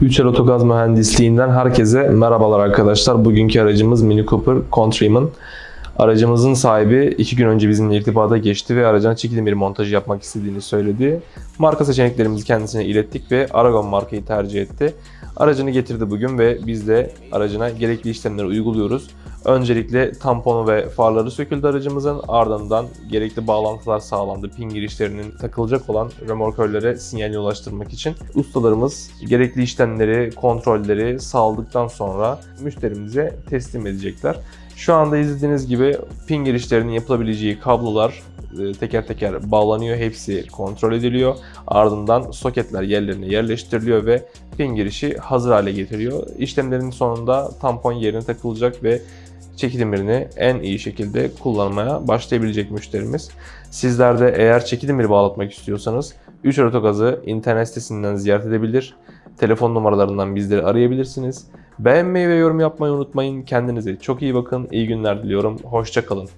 Üçer Otogaz Mühendisliğinden herkese merhabalar arkadaşlar. Bugünkü aracımız Mini Cooper Countryman. Aracımızın sahibi iki gün önce bizimle irtibata geçti ve aracına çekilim bir montajı yapmak istediğini söyledi. Marka seçeneklerimizi kendisine ilettik ve Aragon markayı tercih etti. Aracını getirdi bugün ve biz de aracına gerekli işlemleri uyguluyoruz. Öncelikle tamponu ve farları söküldü aracımızın. Ardından gerekli bağlantılar sağlandı. Pin girişlerinin takılacak olan remorkörlere sinyalini ulaştırmak için. Ustalarımız gerekli işlemleri, kontrolleri sağladıktan sonra müşterimize teslim edecekler. Şu anda izlediğiniz gibi pin girişlerinin yapılabileceği kablolar e, teker teker bağlanıyor. Hepsi kontrol ediliyor. Ardından soketler yerlerine yerleştiriliyor ve pin girişi hazır hale getiriyor. İşlemlerin sonunda tampon yerine takılacak ve çeki demirini en iyi şekilde kullanmaya başlayabilecek müşterimiz. Sizler de eğer çeki demiri bağlatmak istiyorsanız 3 Otogaz'ı internet sitesinden ziyaret edebilir. Telefon numaralarından bizleri arayabilirsiniz. Beğenmeyi ve yorum yapmayı unutmayın. Kendinize çok iyi bakın. İyi günler diliyorum. Hoşçakalın.